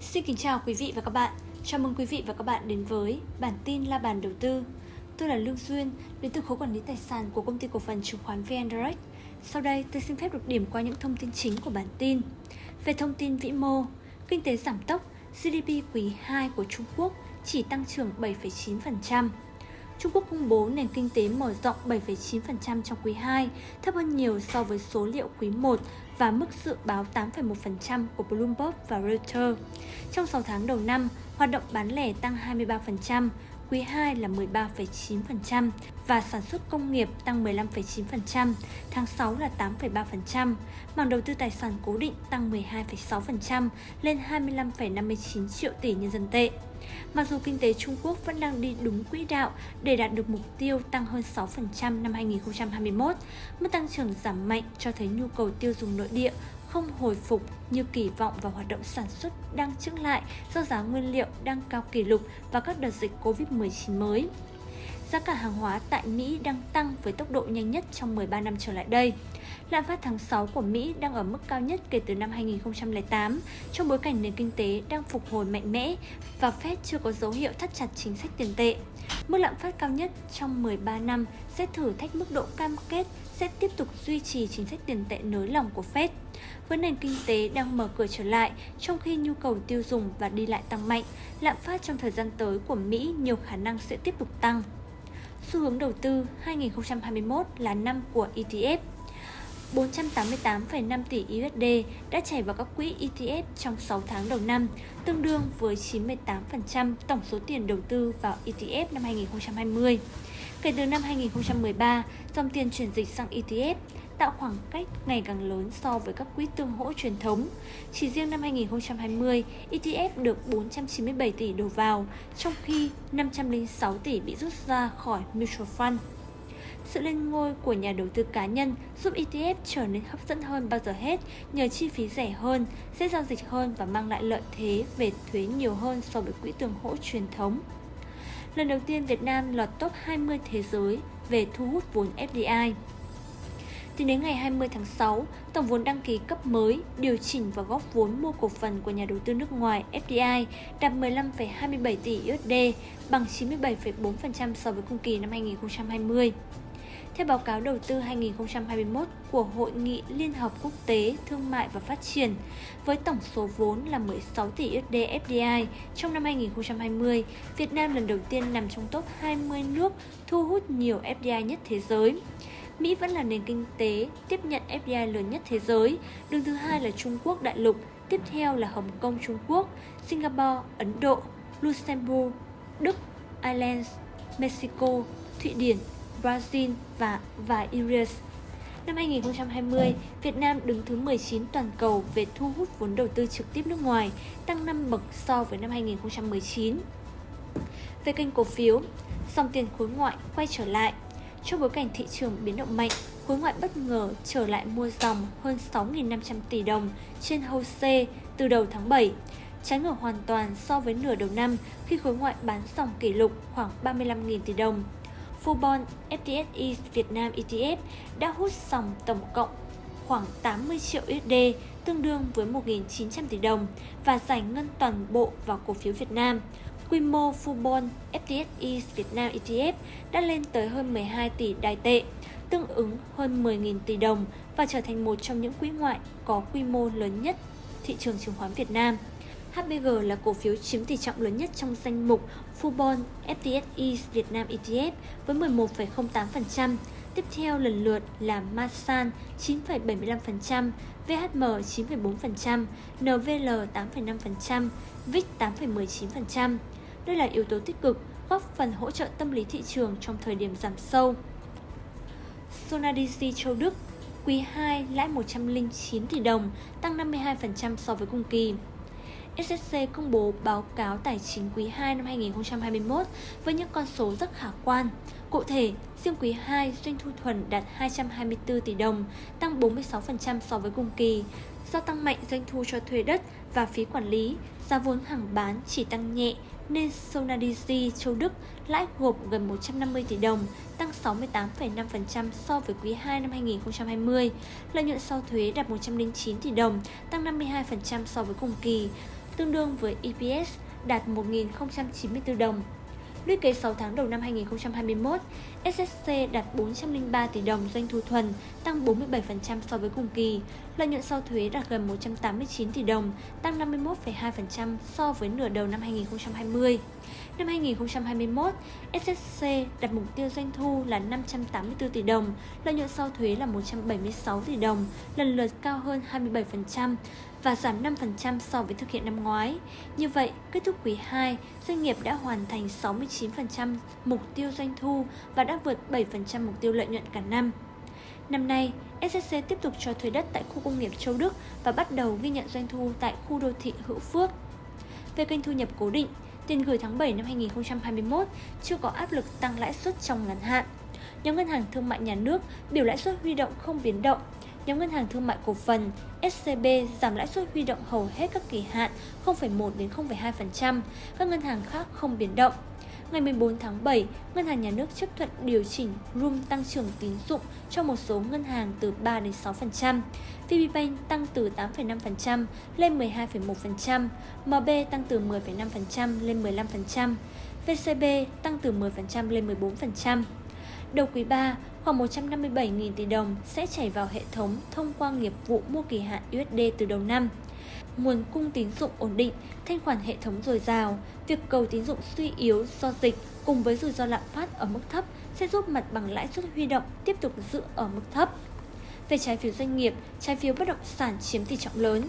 Xin kính chào quý vị và các bạn. Chào mừng quý vị và các bạn đến với bản tin La bàn đầu tư. Tôi là Lương Duyên, đến từ khối quản lý tài sản của công ty cổ phần chứng khoán VN Direct. Sau đây, tôi xin phép được điểm qua những thông tin chính của bản tin. Về thông tin vĩ mô, kinh tế giảm tốc, GDP quý 2 của Trung Quốc chỉ tăng trưởng 7,9%. Trung Quốc công bố nền kinh tế mở rộng 7,9% trong quý 2, thấp hơn nhiều so với số liệu quý 1 và mức dự báo 8,1% của Bloomberg và Reuters. Trong 6 tháng đầu năm, hoạt động bán lẻ tăng 23%, quý 2 là 13,9% và sản xuất công nghiệp tăng 15,9%, tháng 6 là 8,3%, mảng đầu tư tài sản cố định tăng 12,6% lên 25,59 triệu tỷ nhân dân tệ. Mặc dù kinh tế Trung Quốc vẫn đang đi đúng quỹ đạo để đạt được mục tiêu tăng hơn 6% năm 2021, mức tăng trưởng giảm mạnh cho thấy nhu cầu tiêu dùng nội địa không hồi phục như kỳ vọng và hoạt động sản xuất đang chững lại do giá nguyên liệu đang cao kỷ lục và các đợt dịch Covid-19 mới. Giá cả hàng hóa tại Mỹ đang tăng với tốc độ nhanh nhất trong 13 năm trở lại đây. Lạm phát tháng 6 của Mỹ đang ở mức cao nhất kể từ năm 2008 trong bối cảnh nền kinh tế đang phục hồi mạnh mẽ và Fed chưa có dấu hiệu thắt chặt chính sách tiền tệ. Mức lạm phát cao nhất trong 13 năm sẽ thử thách mức độ cam kết sẽ tiếp tục duy trì chính sách tiền tệ nới lỏng của Fed. Với nền kinh tế đang mở cửa trở lại, trong khi nhu cầu tiêu dùng và đi lại tăng mạnh, lạm phát trong thời gian tới của Mỹ nhiều khả năng sẽ tiếp tục tăng. Xu hướng đầu tư 2021 là năm của ETF. 488,5 tỷ USD đã chảy vào các quỹ ETF trong 6 tháng đầu năm, tương đương với 98% tổng số tiền đầu tư vào ETF năm 2020. Kể từ năm 2013, dòng tiền chuyển dịch sang ETF tạo khoảng cách ngày càng lớn so với các quỹ tương hỗ truyền thống. Chỉ riêng năm 2020, ETF được 497 tỷ đổ vào, trong khi 506 tỷ bị rút ra khỏi mutual fund. Sự lên ngôi của nhà đầu tư cá nhân giúp ETF trở nên hấp dẫn hơn bao giờ hết nhờ chi phí rẻ hơn, dễ giao dịch hơn và mang lại lợi thế về thuế nhiều hơn so với quỹ tương hỗ truyền thống. Lần đầu tiên Việt Nam lọt top 20 thế giới về thu hút vốn FDI. Tính đến ngày 20 tháng 6, tổng vốn đăng ký cấp mới, điều chỉnh và góp vốn mua cổ phần của nhà đầu tư nước ngoài FDI đạt 15,27 tỷ USD, bằng 97,4% so với cùng kỳ năm 2020. Theo báo cáo đầu tư 2021 của Hội nghị Liên hợp Quốc tế Thương mại và Phát triển, với tổng số vốn là 16 tỷ USD FDI trong năm 2020, Việt Nam lần đầu tiên nằm trong top 20 nước thu hút nhiều FDI nhất thế giới. Mỹ vẫn là nền kinh tế tiếp nhận FDI lớn nhất thế giới, đứng thứ hai là Trung Quốc đại lục, tiếp theo là Hồng Kông Trung Quốc, Singapore, Ấn Độ, Luxembourg, Đức, Ireland, Mexico, Thụy Điển, Brazil và và Iris. Năm 2020, Việt Nam đứng thứ 19 toàn cầu về thu hút vốn đầu tư trực tiếp nước ngoài, tăng 5 bậc so với năm 2019. Về kênh cổ phiếu, dòng tiền khối ngoại quay trở lại. Trong bối cảnh thị trường biến động mạnh, khối ngoại bất ngờ trở lại mua dòng hơn 6.500 tỷ đồng trên HOSE từ đầu tháng 7, trái ngược hoàn toàn so với nửa đầu năm khi khối ngoại bán dòng kỷ lục khoảng 35.000 tỷ đồng. Fubon FTSE Việt Nam ETF đã hút dòng tổng cộng khoảng 80 triệu USD, tương đương với 1.900 tỷ đồng và giải ngân toàn bộ vào cổ phiếu Việt Nam. Quy mô Fubon FTSE Việt Nam ETF đã lên tới hơn 12 tỷ đài tệ, tương ứng hơn 10.000 tỷ đồng và trở thành một trong những quỹ ngoại có quy mô lớn nhất thị trường chứng khoán Việt Nam. HBG là cổ phiếu chiếm tỷ trọng lớn nhất trong danh mục Fubon FTSE Việt Nam ETF với 11,08%. Tiếp theo lần lượt là Masan 9,75%, VHM 9,4%, NVL 8,5%, VIX 8,19%. Đây là yếu tố tích cực góp phần hỗ trợ tâm lý thị trường trong thời điểm giảm sâu. Sonadisi Châu Đức Quý 2 lãi 109 tỷ đồng, tăng 52% so với cùng kỳ. SSC công bố báo cáo tài chính quý 2 năm 2021 với những con số rất khả quan. Cụ thể, riêng quý 2 doanh thu thuần đạt 224 tỷ đồng, tăng 46% so với cùng kỳ. Do tăng mạnh doanh thu cho thuê đất và phí quản lý, giá vốn hàng bán chỉ tăng nhẹ nên Sonadisi Châu Đức lãi gộp gần 150 tỷ đồng, tăng 68,5% so với quý 2 năm 2020. Lợi nhuận sau thuế đạt 109 tỷ đồng, tăng 52% so với cùng kỳ tương đương với EPS đạt 1.094 đồng. Lũy kế 6 tháng đầu năm 2021, SSC đạt 403 tỷ đồng doanh thu thuần, tăng 47% so với cùng kỳ. Lợi nhuận sau thuế đạt gần 189 tỷ đồng, tăng 51,2% so với nửa đầu năm 2020. Năm 2021, SSC đặt mục tiêu doanh thu là 584 tỷ đồng, lợi nhuận sau thuế là 176 tỷ đồng, lần lượt cao hơn 27% và giảm 5% so với thực hiện năm ngoái. Như vậy, kết thúc quý 2, doanh nghiệp đã hoàn thành 69% mục tiêu doanh thu và đã vượt 7% mục tiêu lợi nhuận cả năm. Năm nay, SSC tiếp tục cho thuê đất tại khu công nghiệp Châu Đức và bắt đầu ghi nhận doanh thu tại khu đô thị Hữu Phước. Về kênh thu nhập cố định, tiền gửi tháng 7 năm 2021 chưa có áp lực tăng lãi suất trong ngắn hạn. Nhóm ngân hàng thương mại nhà nước biểu lãi suất huy động không biến động. Nhóm ngân hàng thương mại cổ phần SCB giảm lãi suất huy động hầu hết các kỳ hạn 0,1 đến 0,2%, các ngân hàng khác không biến động. Ngày 14 tháng 7, Ngân hàng Nhà nước chấp thuận điều chỉnh room tăng trưởng tín dụng cho một số ngân hàng từ 3 đến 6%. VPBank tăng từ 8,5% lên 12,1%, MB tăng từ 10,5% lên 15%, VCB tăng từ 10% lên 14%. Đầu quý 3, khoảng 157.000 tỷ đồng sẽ chảy vào hệ thống thông qua nghiệp vụ mua kỳ hạn USD từ đầu năm nguồn cung tín dụng ổn định, thanh khoản hệ thống dồi dào, việc cầu tín dụng suy yếu do dịch cùng với rủi ro lạm phát ở mức thấp sẽ giúp mặt bằng lãi suất huy động tiếp tục giữ ở mức thấp. Về trái phiếu doanh nghiệp, trái phiếu bất động sản chiếm tỷ trọng lớn.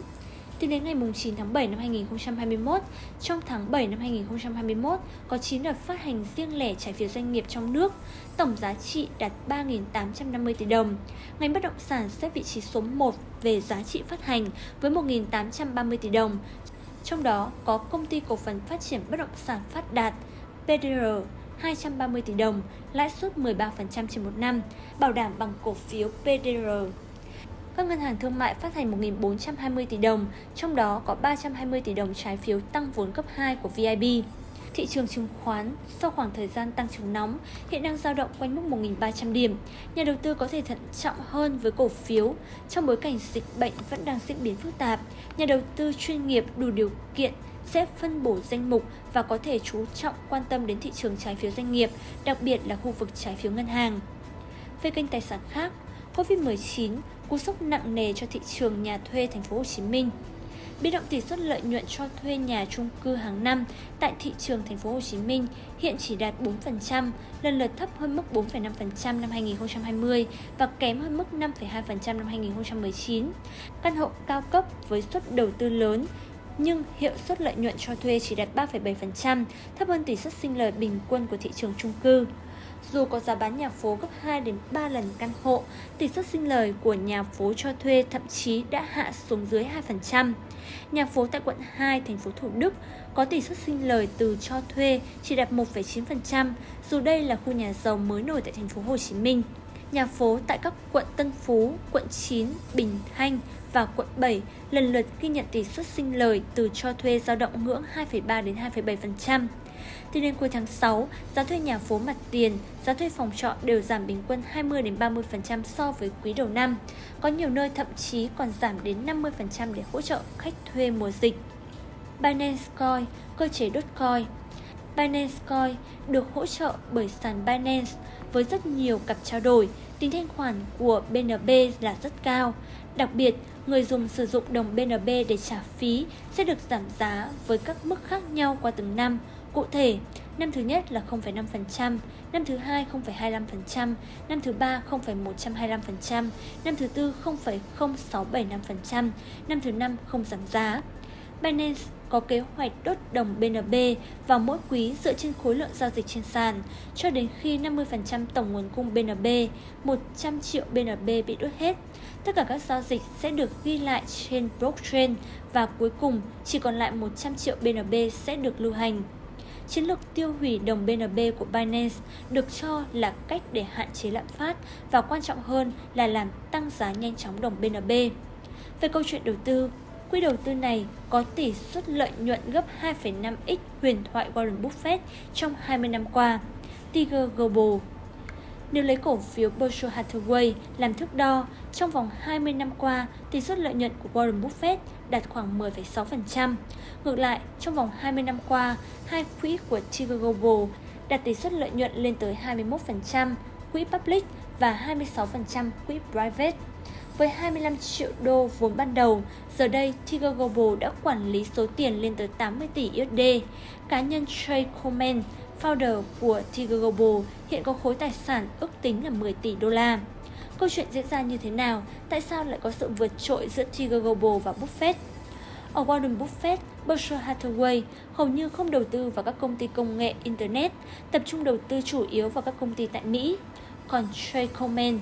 Tính đến ngày 9 tháng 7 năm 2021, trong tháng 7 năm 2021 có 9 đợt phát hành riêng lẻ trái phiếu doanh nghiệp trong nước, tổng giá trị đạt 3.850 tỷ đồng. Ngành bất động sản xếp vị trí số 1 về giá trị phát hành với 1.830 tỷ đồng. Trong đó có công ty cổ phần phát triển bất động sản Phát Đạt, PDR 230 tỷ đồng, lãi suất 13% trên một năm, bảo đảm bằng cổ phiếu PDR các ngân hàng thương mại phát hành 1.420 tỷ đồng, trong đó có 320 tỷ đồng trái phiếu tăng vốn cấp 2 của VIB. Thị trường chứng khoán sau khoảng thời gian tăng trưởng nóng hiện đang dao động quanh mức 1.300 điểm. Nhà đầu tư có thể thận trọng hơn với cổ phiếu trong bối cảnh dịch bệnh vẫn đang diễn biến phức tạp. Nhà đầu tư chuyên nghiệp đủ điều kiện sẽ phân bổ danh mục và có thể chú trọng quan tâm đến thị trường trái phiếu doanh nghiệp, đặc biệt là khu vực trái phiếu ngân hàng. Về kênh tài sản khác, Covid-19 cú sốc nặng nề cho thị trường nhà thuê thành phố Hồ Chí Minh. Biến động tỷ suất lợi nhuận cho thuê nhà chung cư hàng năm tại thị trường thành phố Hồ Chí Minh hiện chỉ đạt 4%, lần lượt thấp hơn mức 4,5% năm 2020 và kém hơn mức 5,2% năm 2019. Căn hộ cao cấp với suất đầu tư lớn nhưng hiệu suất lợi nhuận cho thuê chỉ đạt 3,7%, thấp hơn tỷ suất sinh lời bình quân của thị trường chung cư. Dù có giá bán nhà phố gấp 2 đến 3 lần căn hộ, tỷ suất sinh lời của nhà phố cho thuê thậm chí đã hạ xuống dưới 2%. Nhà phố tại quận 2, thành phố Thủ Đức có tỷ suất sinh lời từ cho thuê chỉ đạt 1,9%, dù đây là khu nhà giàu mới nổi tại thành phố Hồ Chí Minh. Nhà phố tại các quận Tân Phú, quận 9, Bình Thanh và quận 7 lần lượt ghi nhận tỷ suất sinh lời từ cho thuê dao động ngưỡng 2,3 đến 2,7% thì đến cuối tháng 6, giá thuê nhà phố mặt tiền, giá thuê phòng trọ đều giảm bình quân 20 đến 30% so với quý đầu năm. Có nhiều nơi thậm chí còn giảm đến 50% để hỗ trợ khách thuê mùa dịch. Binance Coin, cơ chế đốt coin Binance Coin được hỗ trợ bởi sàn Binance với rất nhiều cặp trao đổi. Tính thanh khoản của BNB là rất cao. Đặc biệt, người dùng sử dụng đồng BNB để trả phí sẽ được giảm giá với các mức khác nhau qua từng năm. Cụ thể, năm thứ nhất là 0,5%, năm thứ hai 0,25%, năm thứ ba 0,125%, năm thứ tư 0,0675%, năm thứ năm không giảm giá. Binance có kế hoạch đốt đồng BNB vào mỗi quý dựa trên khối lượng giao dịch trên sàn, cho đến khi 50% tổng nguồn cung BNB, 100 triệu BNB bị đốt hết. Tất cả các giao dịch sẽ được ghi lại trên blockchain và cuối cùng chỉ còn lại 100 triệu BNB sẽ được lưu hành. Chiến lược tiêu hủy đồng BNB của Binance được cho là cách để hạn chế lạm phát và quan trọng hơn là làm tăng giá nhanh chóng đồng BNB. Về câu chuyện đầu tư, quỹ đầu tư này có tỷ suất lợi nhuận gấp 2,5x huyền thoại Warren Buffett trong 20 năm qua. Tiger Global nếu lấy cổ phiếu Berkshire Hathaway làm thước đo, trong vòng 20 năm qua, tỷ suất lợi nhuận của Warren Buffett đạt khoảng 10,6%. Ngược lại, trong vòng 20 năm qua, hai quỹ của Tiger Global đạt tỷ suất lợi nhuận lên tới 21%, quỹ public và 26% quỹ private. Với 25 triệu đô vốn ban đầu, giờ đây Tiger Global đã quản lý số tiền lên tới 80 tỷ USD. Cá nhân Trey Coleman, founder của Tiger Global, hiện có khối tài sản ước tính là 10 tỷ đô la. Câu chuyện diễn ra như thế nào? Tại sao lại có sự vượt trội giữa Tiger Global và Buffett? Ở Warren Buffett, Berkshire Hathaway hầu như không đầu tư vào các công ty công nghệ Internet, tập trung đầu tư chủ yếu vào các công ty tại Mỹ. Còn Trey Coleman,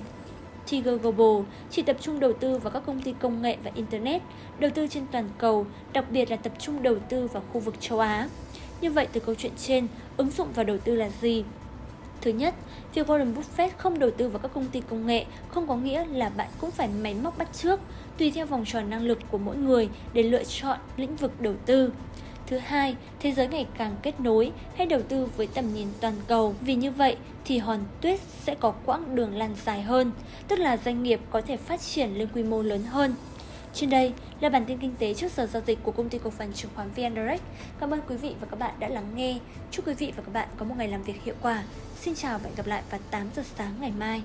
Tiger Global chỉ tập trung đầu tư vào các công ty công nghệ và Internet, đầu tư trên toàn cầu, đặc biệt là tập trung đầu tư vào khu vực châu Á. Như vậy từ câu chuyện trên, ứng dụng và đầu tư là gì? Thứ nhất, việc Warren Buffett không đầu tư vào các công ty công nghệ không có nghĩa là bạn cũng phải máy móc bắt trước, tùy theo vòng tròn năng lực của mỗi người để lựa chọn lĩnh vực đầu tư. Thứ hai, thế giới ngày càng kết nối hay đầu tư với tầm nhìn toàn cầu. Vì như vậy thì hòn tuyết sẽ có quãng đường lan dài hơn, tức là doanh nghiệp có thể phát triển lên quy mô lớn hơn. Trên đây là bản tin kinh tế trước giờ giao dịch của công ty cổ phần chứng khoán VN Direct. Cảm ơn quý vị và các bạn đã lắng nghe. Chúc quý vị và các bạn có một ngày làm việc hiệu quả. Xin chào và hẹn gặp lại vào 8 giờ sáng ngày mai.